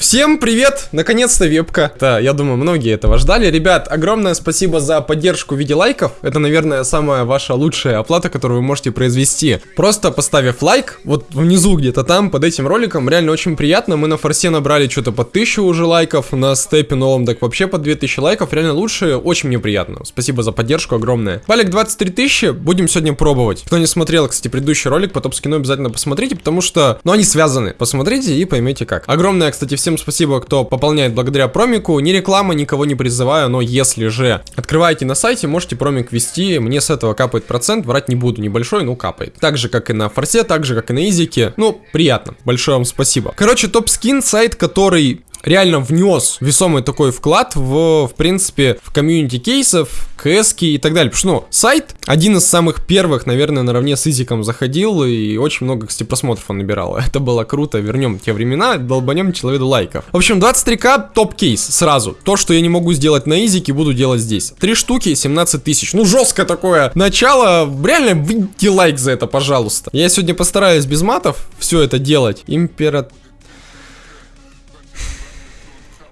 Всем привет! Наконец-то вебка. Да, я думаю, многие этого ждали. Ребят, огромное спасибо за поддержку в виде лайков. Это, наверное, самая ваша лучшая оплата, которую вы можете произвести. Просто поставив лайк, вот внизу где-то там, под этим роликом, реально очень приятно. Мы на форсе набрали что-то под 1000 уже лайков, на степе новом так вообще под 2000 лайков. Реально лучше, очень мне приятно. Спасибо за поддержку огромное. Палик 23 тысячи, будем сегодня пробовать. Кто не смотрел, кстати, предыдущий ролик по топ-скину, обязательно посмотрите, потому что, ну, они связаны. Посмотрите и поймете как. Огромное, кстати, всем Всем спасибо, кто пополняет благодаря промику. Ни реклама, никого не призываю, но если же открываете на сайте, можете промик ввести. Мне с этого капает процент, врать не буду, небольшой, но капает. Так же, как и на форсе, так же, как и на изике. Ну, приятно. Большое вам спасибо. Короче, топ-скин, сайт, который реально внес весомый такой вклад в, в принципе, в комьюнити кейсов, кс и так далее. Потому что, ну, сайт один из самых первых, наверное, наравне с Изиком заходил, и очень много, кстати, просмотров он набирал. Это было круто, вернем те времена, долбанем человеку лайков. В общем, 23к топ-кейс сразу. То, что я не могу сделать на Изике, буду делать здесь. Три штуки, 17 тысяч. Ну, жестко такое начало. Реально, выйти лайк за это, пожалуйста. Я сегодня постараюсь без матов все это делать. Император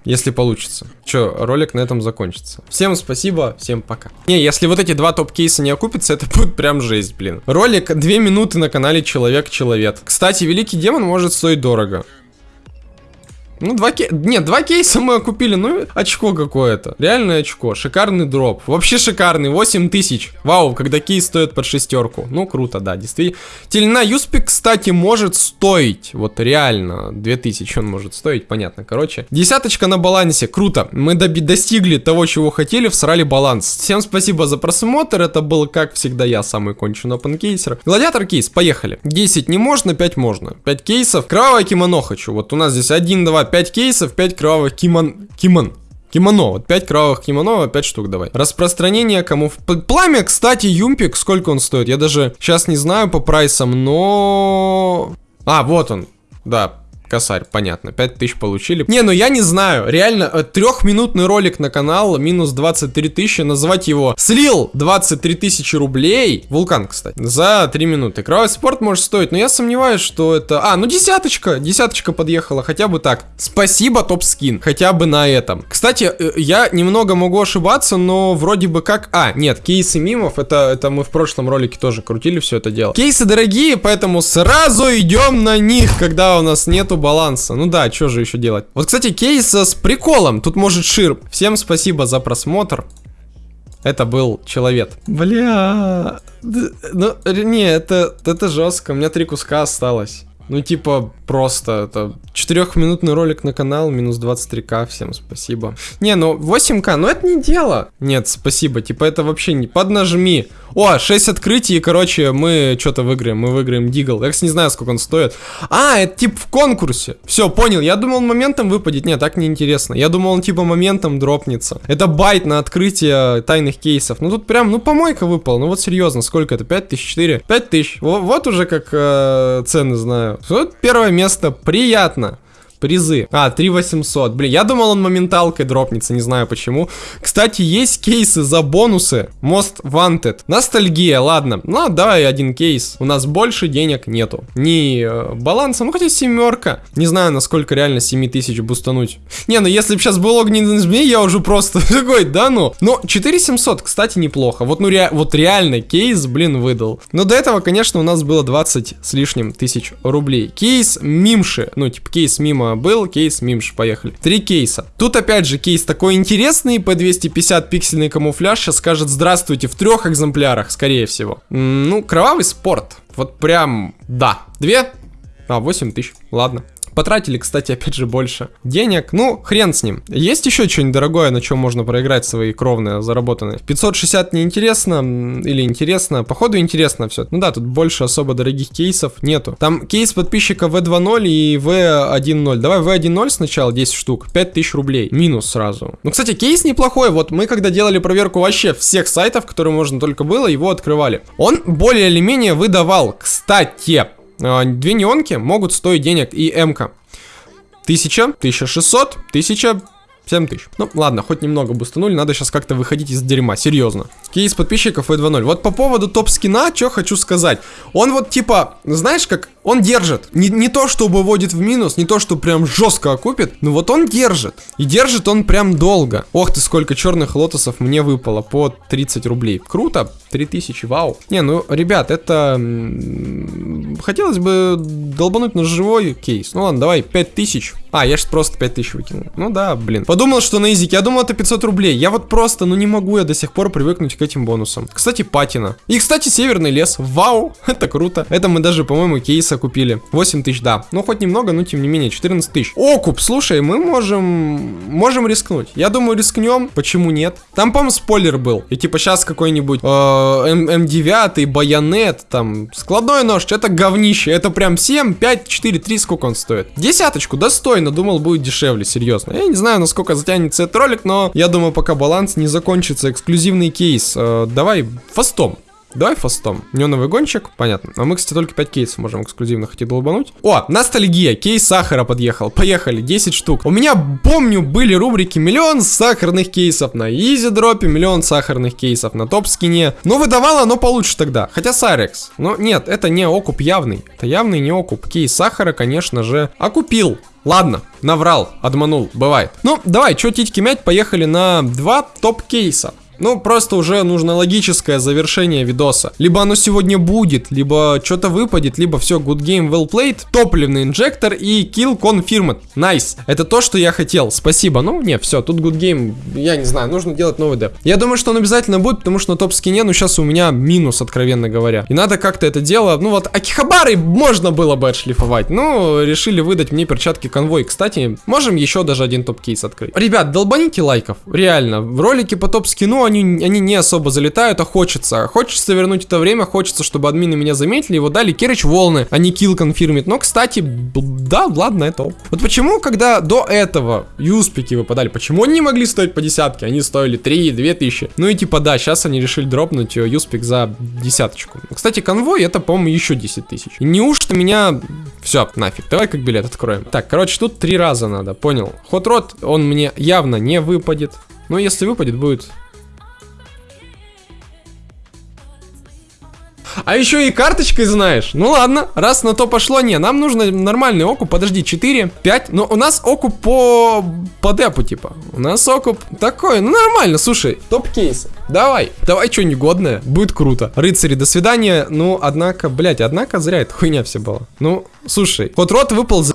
если получится. Че, ролик на этом закончится. Всем спасибо, всем пока. Не, если вот эти два топ-кейса не окупятся, это будет прям жесть, блин. Ролик 2 минуты на канале Человек-Человек. Кстати, Великий Демон может стоить дорого. Ну, два кейса... Нет, два кейса мы купили, ну, очко какое-то. Реальное очко, шикарный дроп. Вообще шикарный, 8 тысяч. Вау, когда кейс стоит под шестерку. Ну, круто, да, действительно. Тельна Юспик, кстати, может стоить. Вот реально, 2000 он может стоить, понятно, короче. Десяточка на балансе, круто. Мы достигли того, чего хотели, всрали баланс. Всем спасибо за просмотр, это был, как всегда, я, самый конченый опенкейсер. Гладиатор кейс, поехали. 10 не можно, 5 можно. 5 кейсов. Кровавое кимоно хочу. Вот у нас здесь 1, 2, 5 кейсов, 5 кровавых кимон... Кимон... Кимоно, вот 5 кровавых кимоно, 5 штук давай. Распространение кому... Пламя, кстати, юмпик, сколько он стоит? Я даже сейчас не знаю по прайсам, но... А, вот он. Да, Косарь, понятно, 5000 получили. Не, ну я не знаю, реально, э, трехминутный ролик на канал, минус 23 тысячи, назвать его слил 23 тысячи рублей, вулкан, кстати, за 3 минуты. Кровавый спорт может стоить, но я сомневаюсь, что это... А, ну десяточка, десяточка подъехала, хотя бы так. Спасибо, топ-скин, хотя бы на этом. Кстати, э, я немного могу ошибаться, но вроде бы как... А, нет, кейсы мимов, это, это мы в прошлом ролике тоже крутили все это дело. Кейсы дорогие, поэтому сразу идем на них, когда у нас нету баланса. Ну да, что же еще делать? Вот, кстати, кейс с приколом. Тут может шир. Всем спасибо за просмотр. Это был человек. Бля. Ну, не, это, это жестко. У меня три куска осталось. Ну, типа, просто это четырехминутный ролик на канал, минус 23к, всем спасибо. Не, ну 8к, ну это не дело. Нет, спасибо, типа это вообще не... Поднажми. О, 6 открытий, и, короче, мы что-то выиграем, мы выиграем Дигл. Я, не знаю, сколько он стоит. А, это типа в конкурсе. Все, понял, я думал, моментом выпадет. Нет, так неинтересно. Я думал, он типа моментом дропнется. Это байт на открытие тайных кейсов. Ну тут прям, ну помойка выпал. Ну вот серьезно, сколько это? 5000, 4? 5000. Вот, вот уже как э, цены знаю. Вот первое место, приятно призы. А, 3800. Блин, я думал, он моменталкой дропнется, не знаю почему. Кстати, есть кейсы за бонусы. Most Wanted. Ностальгия, ладно. Ну, давай один кейс. У нас больше денег нету. Ни э, баланса, ну хотя семерка. Не знаю, насколько реально 7000 бустануть. Не, ну если бы сейчас был огненный змей, я уже просто такой, да ну. Но 4700, кстати, неплохо. Вот, ну, ре вот реально кейс, блин, выдал. Но до этого, конечно, у нас было 20 с лишним тысяч рублей. Кейс мимши. Ну, типа кейс мимо был, кейс мимш, поехали. Три кейса. Тут опять же кейс такой интересный, по 250 пиксельный камуфляж, сейчас скажет здравствуйте в трех экземплярах, скорее всего. Ну, кровавый спорт. Вот прям, да. Две? А, 8 тысяч, ладно. Потратили, кстати, опять же, больше денег. Ну, хрен с ним. Есть еще что-нибудь дорогое, на чем можно проиграть свои кровные заработанные? 560 неинтересно или интересно? Походу интересно все. Ну да, тут больше особо дорогих кейсов нету. Там кейс подписчика V2.0 и V1.0. Давай V1.0 сначала 10 штук. 5000 рублей. Минус сразу. Ну, кстати, кейс неплохой. Вот мы когда делали проверку вообще всех сайтов, которые можно только было, его открывали. Он более или менее выдавал. Кстати, две неонки могут стоить денег и М-ка. 1000, 1600, 1000, 7 тысяч. Ну, ладно, хоть немного бустанули, надо сейчас как-то выходить из дерьма, серьезно. Кейс подписчиков и 2.0. Вот по поводу топ-скина, что хочу сказать. Он вот типа, знаешь, как он держит. Не, не то, что выводит в минус, не то, что прям жестко окупит, но вот он держит. И держит он прям долго. Ох ты, сколько черных лотосов мне выпало по 30 рублей. Круто, 3000, вау. Не, ну, ребят, это... Хотелось бы долбануть на живой кейс. Ну ладно, давай, 5000. А, я же просто 5000 выкинул. Ну да, блин. Подумал, что на изике. Я думал, это 500 рублей. Я вот просто, ну не могу я до сих пор привыкнуть к этим бонусам. Кстати, патина. И, кстати, северный лес. Вау, это круто. Это мы даже, по-моему, кейса купили. 8 тысяч, да. Ну, хоть немного, но тем не менее, 14 тысяч. Окуп, слушай, мы можем... Можем рискнуть. Я думаю, рискнем. Почему нет? Там, по-моему, спойлер был. И типа сейчас какой-нибудь э, М9, байонет, там, складной нож. Это говнище. Это прям 7, 5, 4, 3, сколько он стоит? Десяточку, достойно. Думал, будет дешевле, серьезно. Я не знаю, насколько затянется этот ролик, но я думаю, пока баланс не закончится. Эксклюзивный кейс. Э, давай фастом. Давай фастом. Неоновый гонщик, понятно. А мы, кстати, только 5 кейсов можем эксклюзивно хотеть долбануть. О, ностальгия. Кейс сахара подъехал. Поехали, 10 штук. У меня, помню, были рубрики миллион сахарных кейсов на изи дропе, миллион сахарных кейсов на топ скине. Но выдавало оно получше тогда. Хотя Сарекс. Но нет, это не окуп явный. Это явный не окуп. Кейс сахара, конечно же, окупил. Ладно, наврал, обманул, бывает. Ну, давай, чё титьки мять, поехали на два топ-кейса. Ну, просто уже нужно логическое завершение видоса. Либо оно сегодня будет, либо что-то выпадет, либо все, good game, well played, топливный инжектор и kill confirmed. Nice. Это то, что я хотел. Спасибо. Ну, не, все, тут good game, я не знаю, нужно делать новый деп. Я думаю, что он обязательно будет, потому что на топ-скине, ну, сейчас у меня минус, откровенно говоря. И надо как-то это дело, ну, вот, Акихабары можно было бы отшлифовать. Ну, решили выдать мне перчатки конвой. Кстати, можем еще даже один топ-кейс открыть. Ребят, долбаните лайков, реально. В ролике по топ-скину они, они не особо залетают, а хочется. Хочется вернуть это время, хочется, чтобы админы меня заметили, его дали Керич волны, а не килл конфирмит. Но, кстати, да, ладно, это оп. Вот почему, когда до этого юспики выпадали, почему они не могли стоить по десятке? Они стоили 3, 2 тысячи. Ну и типа, да, сейчас они решили дропнуть э, юспик за десяточку. Кстати, конвой это, по-моему, еще 10 тысяч. Неужто меня... Все, нафиг, давай как билет откроем. Так, короче, тут три раза надо, понял. Ход рот, он мне явно не выпадет. Но если выпадет, будет А еще и карточкой знаешь. Ну ладно, раз на то пошло, не, нам нужно нормальный окуп. Подожди, 4, 5. Но у нас окуп по, по депу, типа. У нас окуп такой, ну нормально, слушай, топ-кейс. Давай, давай что негодное, будет круто. Рыцари, до свидания. Ну, однако, блять, однако зря эта хуйня все была. Ну, слушай, ход рот выпал за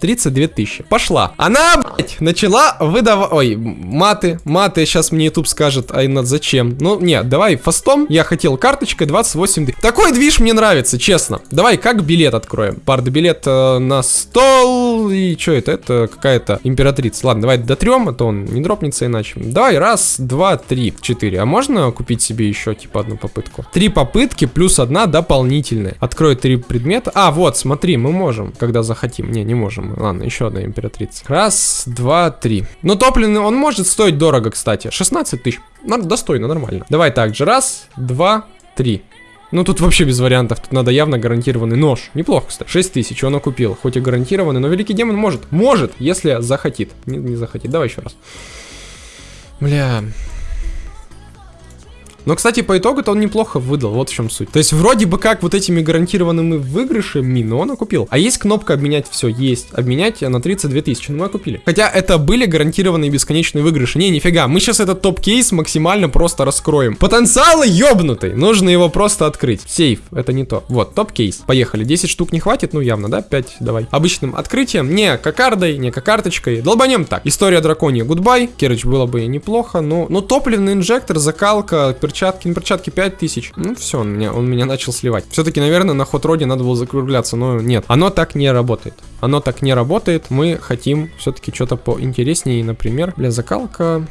32 тысячи. Пошла. Она, блядь, начала выдавать... Ой, маты. Маты сейчас мне YouTube скажет, Айнат, зачем? Ну, нет, давай фастом. Я хотел карточкой 28 тысяч. Такой движ мне нравится, честно. Давай, как билет откроем? Пард билет э, на стол. И что это? Это какая-то императрица. Ладно, давай дотрем, а то он не дропнется иначе. Давай, раз, два, три, четыре. А можно купить себе еще, типа, одну попытку? Три попытки плюс одна дополнительная. Открою три предмета. А, вот, смотри, мы можем, когда захотим. Не, не можем самую. Ладно, еще одна императрица. Раз, два, три. Но топливный, он может стоить дорого, кстати. 16 тысяч. Достойно, нормально. Давай также. Раз, два, три. Ну, тут вообще без вариантов. Тут надо явно гарантированный нож. Неплохо, кстати. 6 тысяч он купил. Хоть и гарантированный, но Великий Демон может. Может, если захотит. Не, не захотит. Давай еще раз. Бля, но, кстати, по итогу-то он неплохо выдал, вот в чем суть. То есть, вроде бы как вот этими гарантированными выигрышами, но он окупил. А есть кнопка обменять все, есть. Обменять на 32 тысячи, ну мы купили. Хотя это были гарантированные бесконечные выигрыши. Не, нифига, мы сейчас этот топ-кейс максимально просто раскроем. Потенциал ебнутый, нужно его просто открыть. Сейф, это не то. Вот, топ-кейс. Поехали, 10 штук не хватит, ну явно, да, 5, давай. Обычным открытием, не кокардой, не кокарточкой, долбанем так. История драконья, goodbye, Керыч было бы неплохо, но, но топливный инжектор, закалка, перчатки, на перчатки 5000. Ну все, он меня, он меня начал сливать. Все-таки, наверное, на Hot Rod е надо было закругляться, но нет. Оно так не работает. Оно так не работает. Мы хотим все-таки что-то поинтереснее, например, для закалка.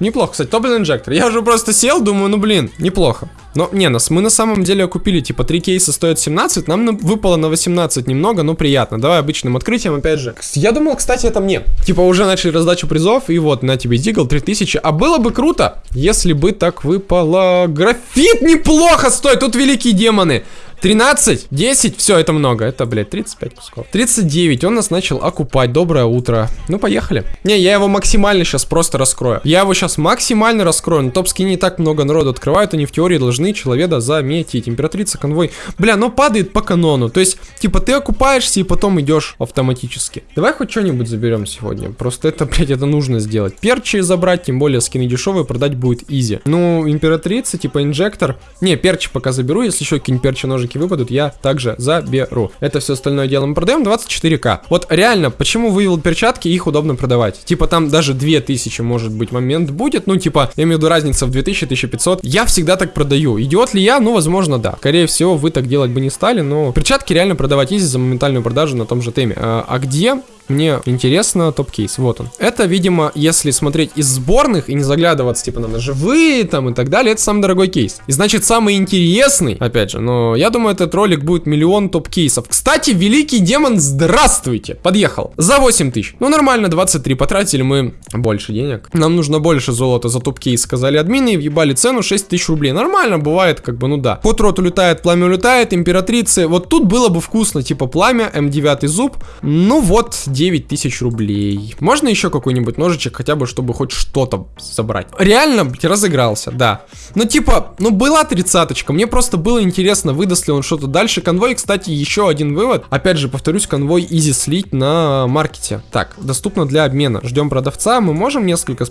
Неплохо, кстати, топлин инжектор. Я уже просто сел, думаю, ну блин, неплохо. Но, не, нас, мы на самом деле купили, типа, 3 кейса стоят 17, нам на, выпало на 18 немного, но приятно. Давай обычным открытием, опять же. Я думал, кстати, это мне. Типа, уже начали раздачу призов, и вот, на тебе дигл 3000. А было бы круто, если бы так выпало. Графит неплохо стоит, тут великие демоны. 13, 10, все, это много. Это, блядь, 35 кусков. 39, он нас начал окупать. Доброе утро. Ну, поехали. Не, я его максимально сейчас просто раскрою. Я его сейчас максимально раскрою. На топ-скине не так много народу открывают, они в теории должны человека заметить. Императрица, конвой. Бля, но падает по канону. То есть, типа, ты окупаешься и потом идешь автоматически. Давай хоть что-нибудь заберем сегодня. Просто это, блядь, это нужно сделать. Перчи забрать, тем более скины дешевые, продать будет изи. Ну, императрица, типа, инжектор. Не, перчи пока заберу, если еще какие-нибудь перчи ножики выпадут, я также заберу. Это все остальное дело мы продаем 24к. Вот реально, почему вывел перчатки, их удобно продавать. Типа, там даже 2000, может быть, момент будет. Ну, типа, я имею в виду разница в 2000-1500. Я всегда так продаю. Идиот ли я? Ну, возможно, да. Скорее всего, вы так делать бы не стали, но перчатки реально продавать easy за моментальную продажу на том же Steam е. А, а где мне интересно топ-кейс, вот он. Это, видимо, если смотреть из сборных и не заглядываться, типа, на ножевые там и так далее, это самый дорогой кейс. И значит, самый интересный, опять же, но я думаю, этот ролик будет миллион топ-кейсов. Кстати, Великий Демон, здравствуйте, подъехал. За 8 тысяч. Ну, нормально, 23, потратили мы больше денег. Нам нужно больше золота за топ-кейс, сказали админы, и въебали цену 6 тысяч рублей. Нормально, бывает, как бы, ну да. Hot Rod улетает, пламя улетает, императрицы. Вот тут было бы вкусно, типа, пламя, М9 зуб. Ну вот, 9 тысяч рублей. Можно еще какой-нибудь ножичек, хотя бы, чтобы хоть что-то собрать? Реально, блядь, разыгрался, да. Ну, типа, ну, была тридцаточка. Мне просто было интересно, выдаст ли он что-то дальше. Конвой, кстати, еще один вывод. Опять же, повторюсь, конвой изи слить на маркете. Так, доступно для обмена. Ждем продавца. Мы можем несколько...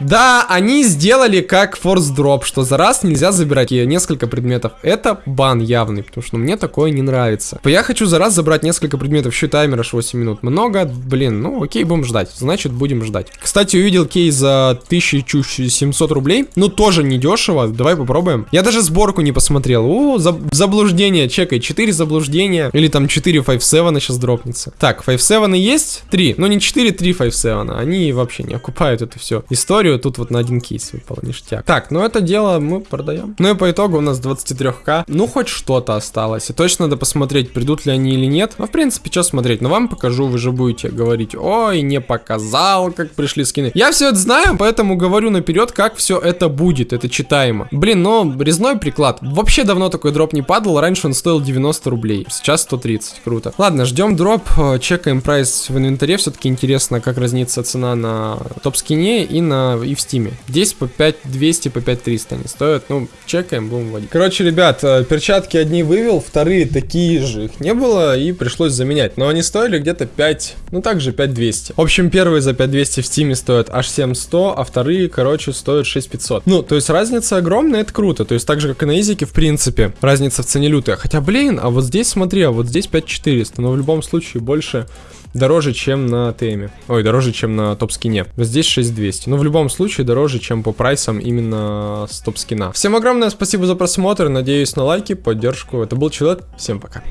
Да, они сделали как форс дроп, что за раз нельзя забирать несколько предметов. Это бан явный, потому что мне такое не нравится. Я хочу за раз забрать несколько предметов, еще таймер аж 8 минут. Много, блин, ну окей, будем ждать. Значит, будем ждать. Кстати, увидел кейс за 1700 рублей. Ну, тоже не дешево. Давай попробуем. Я даже сборку не посмотрел. О, за заблуждение, чекай. 4 заблуждения. Или там 4 5-7 сейчас дропнется. Так, 5-7 есть? 3. Ну, не 4, 3 5-7. Они вообще не окупают эту всю историю историю, тут вот на один кейс выпал, ништяк. Так, ну это дело мы продаем. Ну и по итогу у нас 23к. Ну хоть что-то осталось. И точно надо посмотреть, придут ли они или нет. Ну в принципе, что смотреть. Но вам покажу, вы же будете говорить, ой, не показал, как пришли скины. Я все это знаю, поэтому говорю наперед, как все это будет. Это читаемо. Блин, но резной приклад. Вообще давно такой дроп не падал. Раньше он стоил 90 рублей. Сейчас 130. Круто. Ладно, ждем дроп. Чекаем прайс в инвентаре. Все-таки интересно, как разнится цена на топ-скине и на и в Steam е. Здесь по 5200, по 5300 они стоят. Ну, чекаем, будем вводить. Короче, ребят, э, перчатки одни вывел, вторые такие же. Их не было и пришлось заменять. Но они стоили где-то 5, ну также 5200. В общем, первые за 5200 в Steam е стоят аж 7100, а вторые, короче, стоят 6500. Ну, то есть разница огромная, это круто. То есть так же, как и на изике, в принципе, разница в цене лютая. Хотя, блин, а вот здесь, смотри, а вот здесь 5400, но в любом случае больше дороже, чем на теме. Ой, дороже, чем на топ-скине. Здесь 6200. Но в любом случае дороже, чем по прайсам именно с топ-скина. Всем огромное спасибо за просмотр. Надеюсь на лайки, поддержку. Это был Человек. Всем пока.